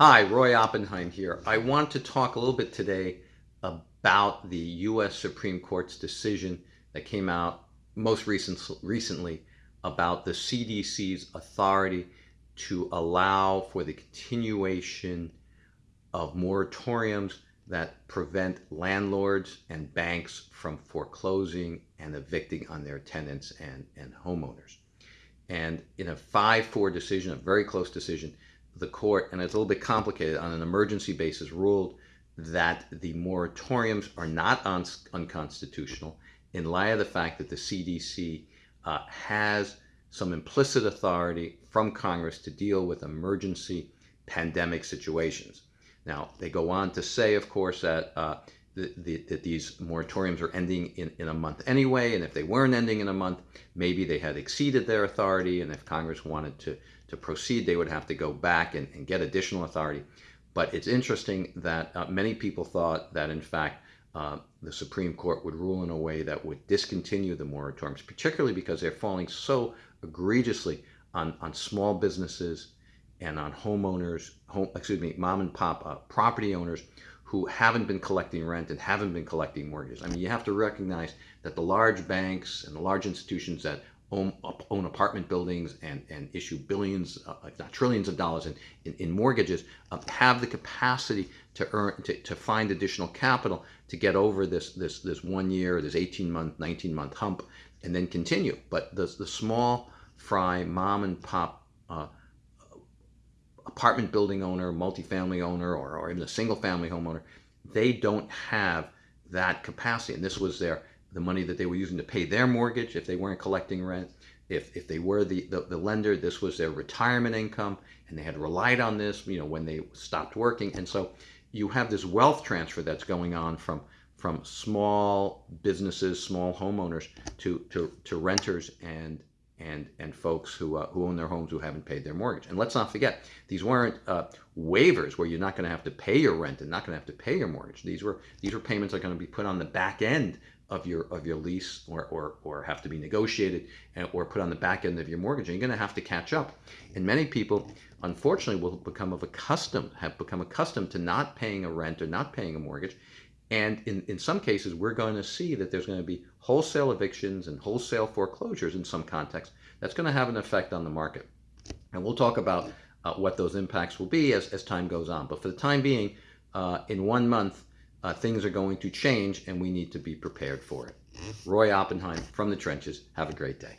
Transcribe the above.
Hi, Roy Oppenheim here. I want to talk a little bit today about the U.S. Supreme Court's decision that came out most recent, recently about the CDC's authority to allow for the continuation of moratoriums that prevent landlords and banks from foreclosing and evicting on their tenants and, and homeowners. And in a 5-4 decision, a very close decision, the court, and it's a little bit complicated, on an emergency basis ruled that the moratoriums are not un unconstitutional in light of the fact that the CDC uh, has some implicit authority from Congress to deal with emergency pandemic situations. Now, they go on to say, of course, that, uh, the, that these moratoriums are ending in, in a month anyway, and if they weren't ending in a month, maybe they had exceeded their authority, and if Congress wanted to, to proceed, they would have to go back and, and get additional authority. But it's interesting that uh, many people thought that, in fact, uh, the Supreme Court would rule in a way that would discontinue the moratoriums, particularly because they're falling so egregiously on, on small businesses and on homeowners, home, excuse me, mom and pop uh, property owners who haven't been collecting rent and haven't been collecting mortgages. I mean, you have to recognize that the large banks and the large institutions that own, own apartment buildings and, and issue billions, uh, if not trillions of dollars in, in, in mortgages uh, have the capacity to earn, to, to find additional capital to get over this, this, this one year, this 18 month, 19 month hump and then continue. But the, the small fry mom and pop uh, apartment building owner, multifamily owner, or, or even a single family homeowner, they don't have that capacity. And this was their the money that they were using to pay their mortgage if they weren't collecting rent. If, if they were the, the, the lender, this was their retirement income, and they had relied on this, you know, when they stopped working. And so you have this wealth transfer that's going on from from small businesses, small homeowners to, to, to renters and and and folks who uh, who own their homes who haven't paid their mortgage. And let's not forget, these weren't uh, waivers where you're not going to have to pay your rent and not going to have to pay your mortgage. These were these were payments that are going to be put on the back end of your of your lease or or, or have to be negotiated and, or put on the back end of your mortgage. And you're going to have to catch up. And many people, unfortunately, will become of accustomed have become accustomed to not paying a rent or not paying a mortgage. And in, in some cases, we're going to see that there's going to be wholesale evictions and wholesale foreclosures in some contexts. That's going to have an effect on the market. And we'll talk about uh, what those impacts will be as, as time goes on. But for the time being, uh, in one month, uh, things are going to change and we need to be prepared for it. Roy Oppenheim from the trenches. Have a great day.